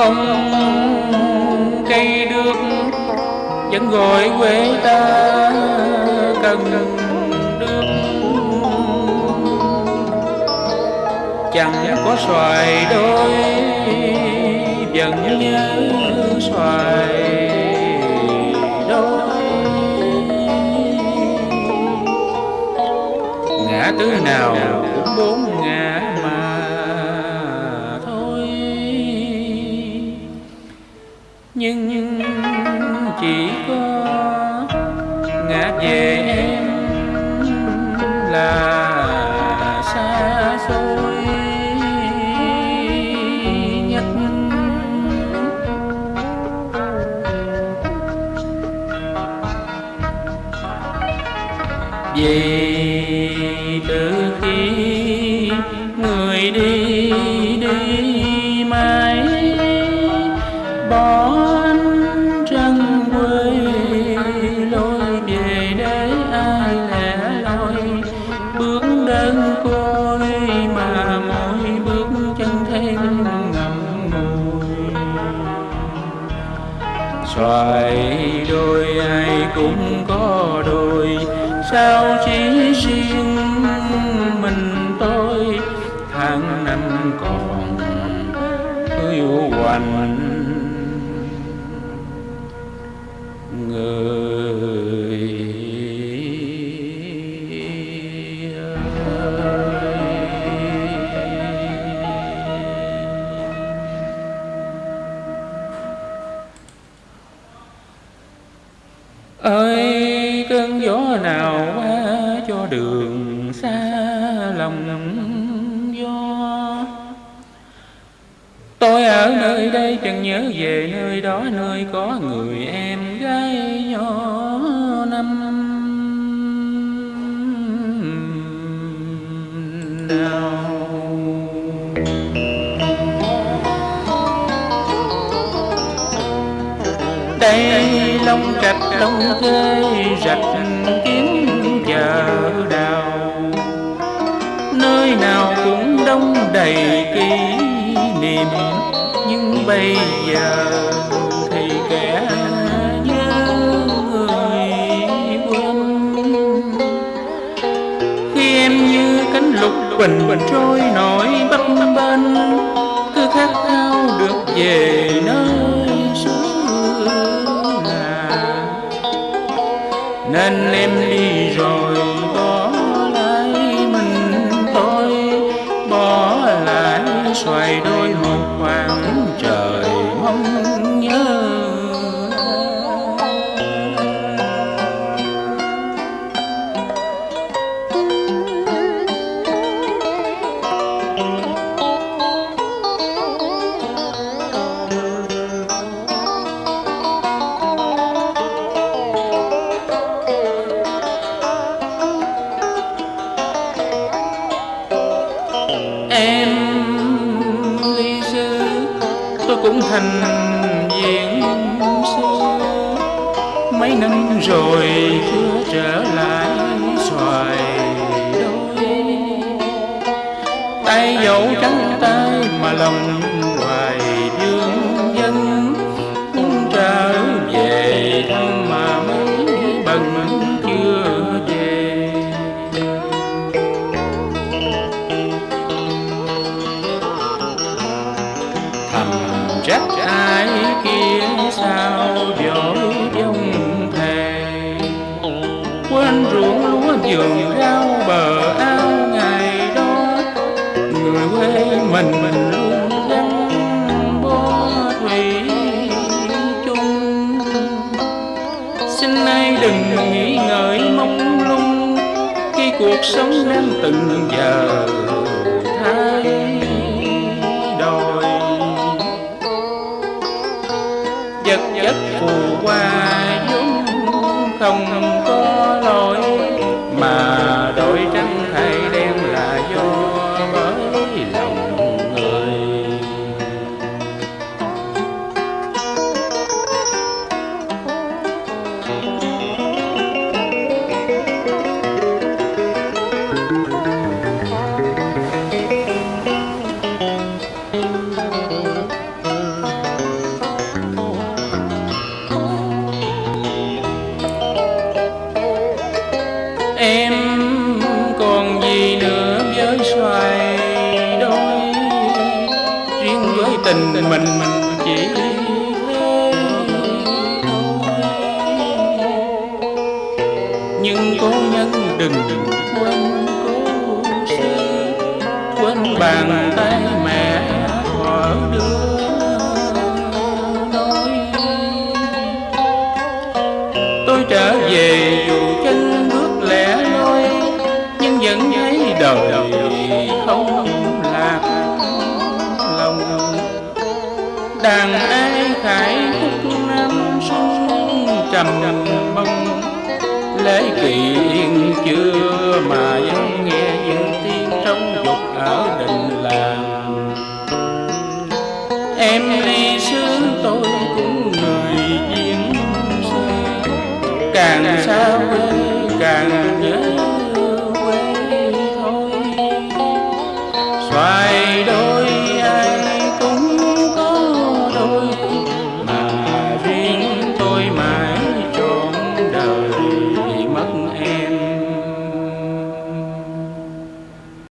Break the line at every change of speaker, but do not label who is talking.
không cây đước vẫn gọi quê ta cần đước chẳng có xoài đôi, vẫn nhớ xoài đôi. Ngã tư nào xa xôi. Nhất vì từ khi người đi phải đôi ai cũng có đôi. Sao chỉ riêng mình tôi? Tháng năm còn yêu hoành ơi, cơn gió nào qua cho đường xa, lòng gió. Tôi ở nơi đây chẳng nhớ về nơi đó, nơi có người em gái nhỏ năm. Nào. Đây long trạch lông kê rạch kiếm chợ đào. Nơi nào cũng đông đầy kỷ niệm nhưng bây giờ thì kẻ nhớ người quên. Khi em như cánh lục bình trôi nổi bấp bên, cứ khát khao được về nơi nên em đi rồi bỏ lại mình tôi bỏ lại xoài đôi em ly sư tôi cũng thành diễn sư. Mấy năm rồi chưa trở lại xoài đôi. Tay dẫu trắng tay mà lòng vườn rau bờ ao ngày đó. Người quê mình mình luôn gắn bó thủy chung. Xin nay đừng nghĩ ngợi mong lung, khi cuộc sống đang từng giờ thay đổi. Vật chất phù qua vốn không mình mình chỉ thôi nhưng cố nhân đừng đừng quên cố xưa quên bàn tay mẹ thuở đưa tôi trở về trăm mong. Lễ kỳ yên chưa mà vẫn nghe những tiếng trong dục ở đình làng. Em ly sướng tôi cũng người duyên càng xa quê